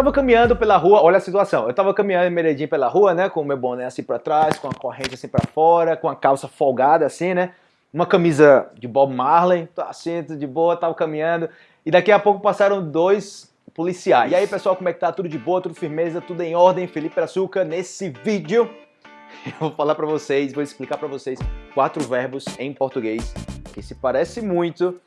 tava caminhando pela rua, olha a situação, eu tava caminhando em Medellín pela rua, né, com o meu boné assim pra trás, com a corrente assim pra fora, com a calça folgada assim, né, uma camisa de Bob Marley, assim, de boa, tava caminhando, e daqui a pouco passaram dois policiais. E aí, pessoal, como é que tá? Tudo de boa, tudo firmeza, tudo em ordem? Felipe Açúcar, nesse vídeo eu vou falar pra vocês, vou explicar pra vocês quatro verbos em português que se parece muito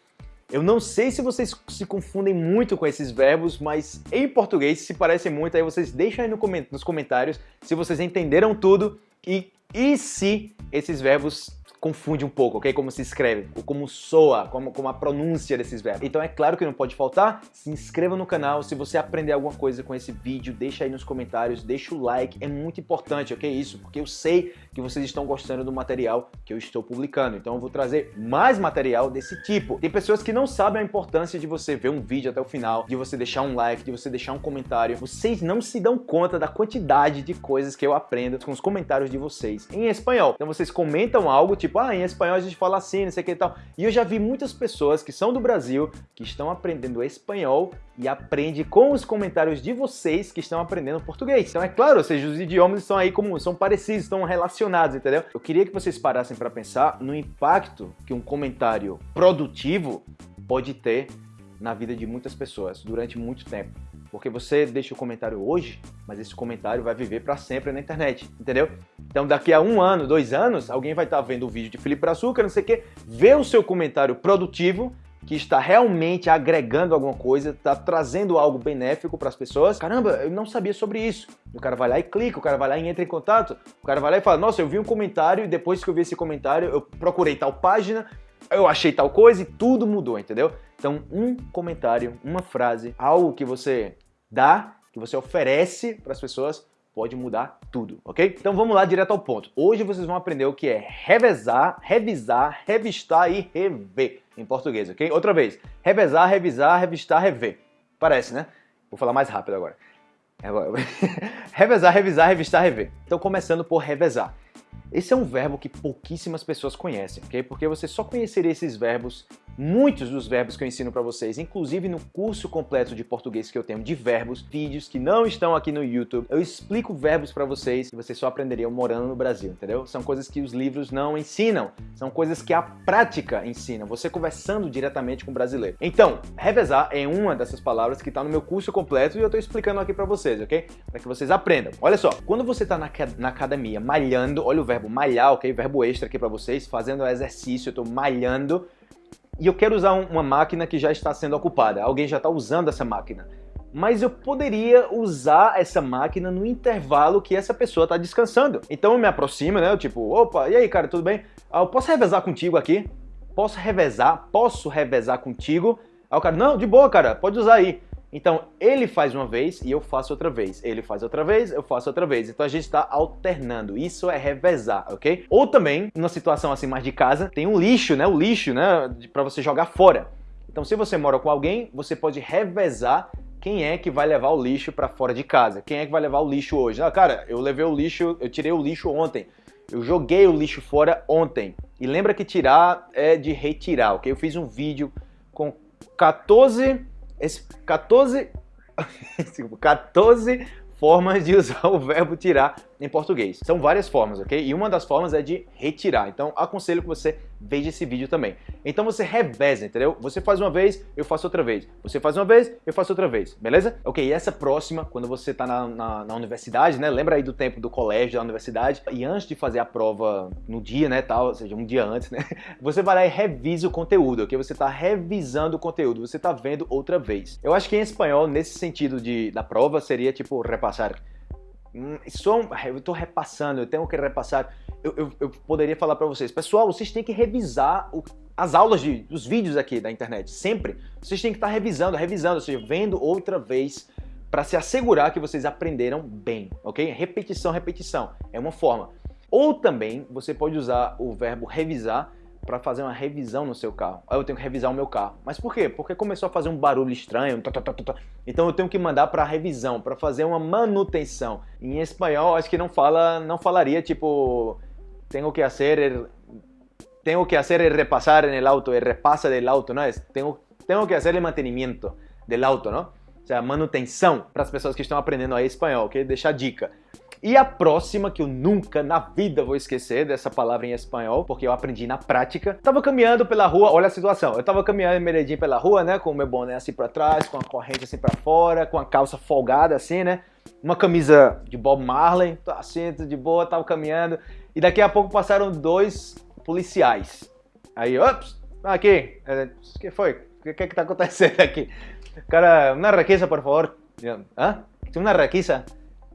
eu não sei se vocês se confundem muito com esses verbos, mas em português se parecem muito, aí vocês deixam aí no coment nos comentários se vocês entenderam tudo e, e se esses verbos confunde um pouco, ok? Como se escreve, como soa, como, como a pronúncia desses verbos. Então é claro que não pode faltar, se inscreva no canal, se você aprender alguma coisa com esse vídeo, deixa aí nos comentários, deixa o like, é muito importante, ok? Isso, porque eu sei que vocês estão gostando do material que eu estou publicando, então eu vou trazer mais material desse tipo. Tem pessoas que não sabem a importância de você ver um vídeo até o final, de você deixar um like, de você deixar um comentário. Vocês não se dão conta da quantidade de coisas que eu aprendo com os comentários de vocês em espanhol. Então vocês comentam algo, tipo, ah, em espanhol a gente fala assim, não sei o que e tal. E eu já vi muitas pessoas que são do Brasil, que estão aprendendo espanhol e aprende com os comentários de vocês que estão aprendendo português. Então é claro, ou seja, os idiomas estão aí como são parecidos, estão relacionados, entendeu? Eu queria que vocês parassem para pensar no impacto que um comentário produtivo pode ter na vida de muitas pessoas durante muito tempo. Porque você deixa o comentário hoje, mas esse comentário vai viver para sempre na internet, entendeu? Então daqui a um ano, dois anos, alguém vai estar tá vendo o vídeo de Felipe Açúcar, não sei o quê, vê o seu comentário produtivo, que está realmente agregando alguma coisa, está trazendo algo benéfico para as pessoas. Caramba, eu não sabia sobre isso. O cara vai lá e clica, o cara vai lá e entra em contato, o cara vai lá e fala, nossa, eu vi um comentário e depois que eu vi esse comentário, eu procurei tal página, eu achei tal coisa e tudo mudou, entendeu? Então, um comentário, uma frase, algo que você dá, que você oferece para as pessoas, pode mudar tudo, ok? Então vamos lá direto ao ponto. Hoje vocês vão aprender o que é revezar, revisar, revistar e rever em português, ok? Outra vez, revezar, revisar, revistar, rever. Parece, né? Vou falar mais rápido agora. revezar, revisar, revistar, rever. Então começando por revezar. Esse é um verbo que pouquíssimas pessoas conhecem, ok? Porque você só conheceria esses verbos, muitos dos verbos que eu ensino para vocês, inclusive no curso completo de português que eu tenho de verbos, vídeos que não estão aqui no YouTube. Eu explico verbos para vocês que vocês só aprenderiam morando no Brasil, entendeu? São coisas que os livros não ensinam, são coisas que a prática ensina, você conversando diretamente com o brasileiro. Então, revezar é uma dessas palavras que está no meu curso completo e eu estou explicando aqui para vocês, ok? Para que vocês aprendam. Olha só, quando você está na, na academia malhando, olha o verbo malhar, ok? Verbo extra aqui para vocês, fazendo exercício, eu estou malhando e eu quero usar uma máquina que já está sendo ocupada. Alguém já está usando essa máquina. Mas eu poderia usar essa máquina no intervalo que essa pessoa está descansando. Então eu me aproximo, né? Eu tipo, opa, e aí, cara, tudo bem? Ah, eu posso revezar contigo aqui? Posso revezar? Posso revezar contigo? Aí o cara, não, de boa, cara, pode usar aí. Então, ele faz uma vez e eu faço outra vez. Ele faz outra vez, eu faço outra vez. Então, a gente está alternando. Isso é revezar, ok? Ou também, numa situação assim mais de casa, tem um lixo, né? O lixo, né? Para você jogar fora. Então, se você mora com alguém, você pode revezar quem é que vai levar o lixo para fora de casa. Quem é que vai levar o lixo hoje? Ah, cara, eu levei o lixo, eu tirei o lixo ontem. Eu joguei o lixo fora ontem. E lembra que tirar é de retirar, ok? Eu fiz um vídeo com 14 esse 14, 14 formas de usar o verbo tirar em português. São várias formas, ok? E uma das formas é de retirar. Então, aconselho que você veja esse vídeo também. Então, você reveza, entendeu? Você faz uma vez, eu faço outra vez. Você faz uma vez, eu faço outra vez. Beleza? Ok, e essa próxima, quando você está na, na, na, universidade, né? Lembra aí do tempo do colégio, da universidade. E antes de fazer a prova no dia, né? Tal, ou seja, um dia antes, né? Você vai lá e revisa o conteúdo, ok? Você está revisando o conteúdo. Você está vendo outra vez. Eu acho que em espanhol, nesse sentido de, da prova, seria tipo repassar Hum, só eu estou repassando, eu tenho que repassar. Eu, eu, eu poderia falar para vocês, pessoal, vocês têm que revisar o, as aulas, de, os vídeos aqui da internet, sempre. Vocês têm que estar tá revisando, revisando, ou seja, vendo outra vez para se assegurar que vocês aprenderam bem, ok? Repetição, repetição, é uma forma. Ou também você pode usar o verbo revisar para fazer uma revisão no seu carro. Aí eu tenho que revisar o meu carro. Mas por quê? Porque começou a fazer um barulho estranho. Tá, tá, tá, então eu tenho que mandar para revisão, para fazer uma manutenção. Em espanhol, acho que não fala, não falaria tipo tenho que fazer tenho que hacer repasar en el auto, el repasa del auto, ¿no? Es, tengo, tengo que hacer el mantenimiento del auto, ¿no? seja, manutenção, para as pessoas que estão aprendendo aí espanhol, ok? Deixar dica. E a próxima, que eu nunca na vida vou esquecer dessa palavra em espanhol, porque eu aprendi na prática. Tava caminhando pela rua, olha a situação, eu tava caminhando em Medellín pela rua, né, com o meu boné assim pra trás, com a corrente assim pra fora, com a calça folgada assim, né, uma camisa de Bob Marley, assim, de boa, tava caminhando, e daqui a pouco passaram dois policiais. Aí, ops, aqui, é, o que foi? O que, que que tá acontecendo aqui? Cara, uma requisa, por favor. Hã? Uma requisa?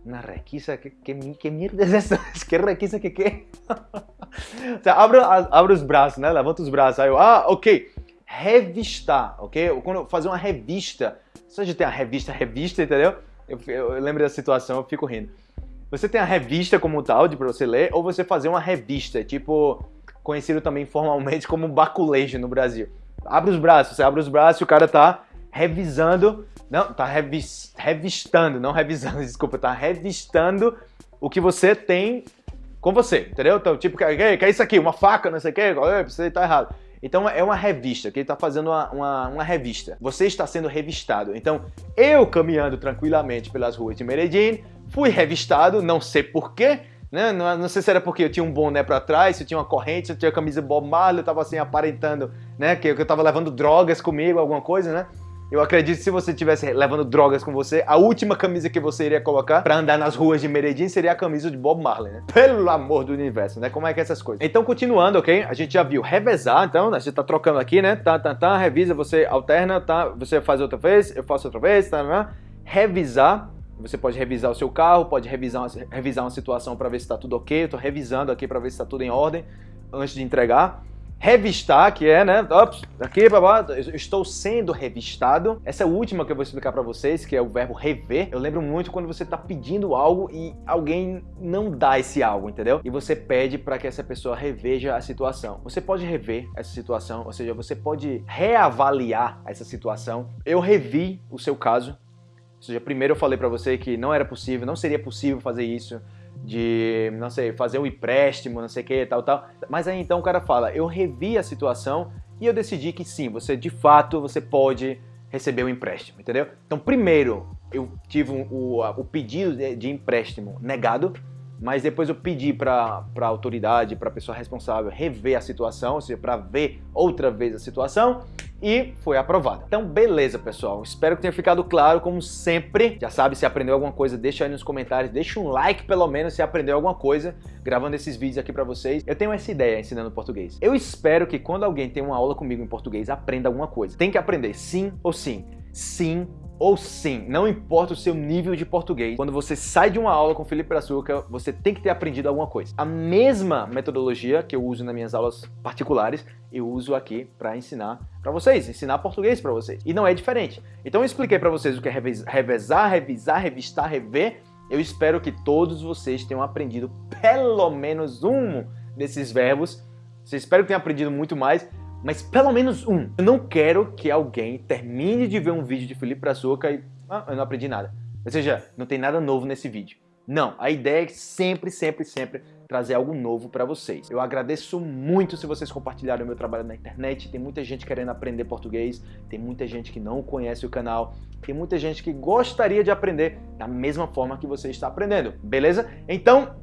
Una requisa, ¿qué, qué, qué mierda es eso? ¿Qué requisa que qué? o sea, abro, abro os braços, né? Levanto os braços. Aí eu, ah, ok. Revistar, ok? Quando eu fazer uma revista, você já tem a revista, revista, entendeu? Eu, eu, eu lembro da situação, eu fico rindo. Você tem a revista como tal, de pra você ler, ou você fazer uma revista, tipo, conhecido também formalmente como baculejo no Brasil. Abre os braços, você abre os braços e o cara tá revisando não, tá revis, revistando, não revisando, desculpa, tá revistando o que você tem com você, entendeu? Então, tipo, que, que é isso aqui? Uma faca, não sei o que, você tá errado. Então é uma revista, que ele está fazendo uma, uma, uma, revista. Você está sendo revistado. Então, eu caminhando tranquilamente pelas ruas de Medellín, fui revistado, não sei porquê, né? Não, não, sei se era porque eu tinha um boné para trás, se eu tinha uma corrente, se eu tinha camisa Bob Marley, eu estava assim aparentando, né, que, que eu estava levando drogas comigo, alguma coisa, né? Eu acredito que se você estivesse levando drogas com você, a última camisa que você iria colocar para andar nas ruas de Medellín seria a camisa de Bob Marley, né? Pelo amor do universo, né? Como é que é essas coisas? Então, continuando, ok? A gente já viu revezar, então, a gente tá trocando aqui, né? Tá, tá, tá, revisa, você alterna, tá? Você faz outra vez, eu faço outra vez, tá, tá. Revisar, você pode revisar o seu carro, pode revisar uma, revisar uma situação para ver se está tudo ok. Tô revisando aqui para ver se está tudo em ordem antes de entregar revistar, que é, né, ops, aqui, babá, estou sendo revistado. Essa é a última que eu vou explicar para vocês, que é o verbo rever. Eu lembro muito quando você está pedindo algo e alguém não dá esse algo, entendeu? E você pede para que essa pessoa reveja a situação. Você pode rever essa situação, ou seja, você pode reavaliar essa situação. Eu revi o seu caso, ou seja, primeiro eu falei para você que não era possível, não seria possível fazer isso de, não sei, fazer um empréstimo, não sei o que, tal, tal. Mas aí então o cara fala, eu revi a situação e eu decidi que sim, você de fato, você pode receber o um empréstimo, entendeu? Então primeiro eu tive um, o, o pedido de, de empréstimo negado, mas depois eu pedi para a autoridade, para a pessoa responsável rever a situação, ou seja, para ver outra vez a situação e foi aprovada. Então, beleza, pessoal. Espero que tenha ficado claro, como sempre. Já sabe, se aprendeu alguma coisa, deixa aí nos comentários, deixa um like pelo menos se aprendeu alguma coisa gravando esses vídeos aqui para vocês. Eu tenho essa ideia ensinando português. Eu espero que quando alguém tem uma aula comigo em português, aprenda alguma coisa. Tem que aprender sim ou sim. Sim ou sim, não importa o seu nível de português, quando você sai de uma aula com Felipe Brazuca, você tem que ter aprendido alguma coisa. A mesma metodologia que eu uso nas minhas aulas particulares, eu uso aqui para ensinar para vocês, ensinar português para vocês. E não é diferente. Então eu expliquei para vocês o que é revezar, revisar, revistar, rever. Eu espero que todos vocês tenham aprendido pelo menos um desses verbos. Eu espero que tenham aprendido muito mais, mas pelo menos um. Eu não quero que alguém termine de ver um vídeo de Felipe Brazuca e ah, eu não aprendi nada. Ou seja, não tem nada novo nesse vídeo. Não, a ideia é sempre, sempre, sempre trazer algo novo para vocês. Eu agradeço muito se vocês compartilharem o meu trabalho na internet. Tem muita gente querendo aprender português, tem muita gente que não conhece o canal, tem muita gente que gostaria de aprender da mesma forma que você está aprendendo, beleza? Então,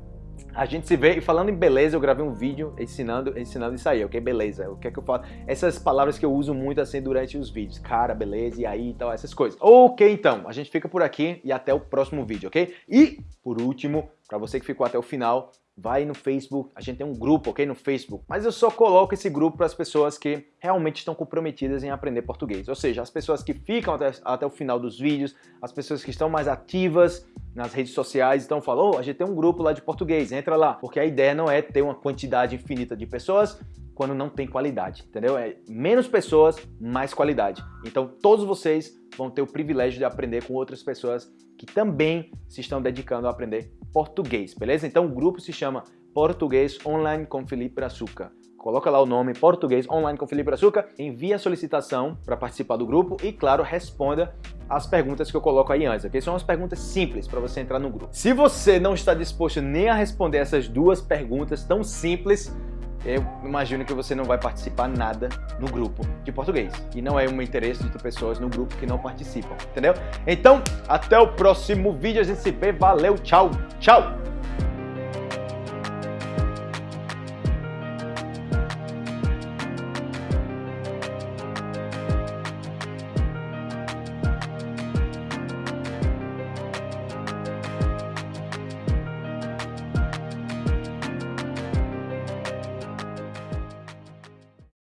a gente se vê, e falando em beleza, eu gravei um vídeo ensinando, ensinando isso aí, ok? Beleza, o que é que eu falo? Essas palavras que eu uso muito assim durante os vídeos, cara, beleza, e aí e tal, essas coisas. Ok, então, a gente fica por aqui e até o próximo vídeo, ok? E, por último, para você que ficou até o final, vai no Facebook, a gente tem um grupo, ok, no Facebook, mas eu só coloco esse grupo para as pessoas que realmente estão comprometidas em aprender português, ou seja, as pessoas que ficam até, até o final dos vídeos, as pessoas que estão mais ativas nas redes sociais, então falam, oh, a gente tem um grupo lá de português, entra lá, porque a ideia não é ter uma quantidade infinita de pessoas quando não tem qualidade, entendeu? É menos pessoas, mais qualidade. Então todos vocês vão ter o privilégio de aprender com outras pessoas que também se estão dedicando a aprender português, beleza? Então o grupo se chama Português Online com Felipe Brazuca. Coloca lá o nome Português Online com Felipe Brazuca, envia a solicitação para participar do grupo e, claro, responda as perguntas que eu coloco aí antes, ok? São umas perguntas simples para você entrar no grupo. Se você não está disposto nem a responder essas duas perguntas tão simples, eu imagino que você não vai participar nada no grupo de português. E não é um interesse de pessoas no grupo que não participam, entendeu? Então, até o próximo vídeo, a gente se vê, valeu, tchau, tchau!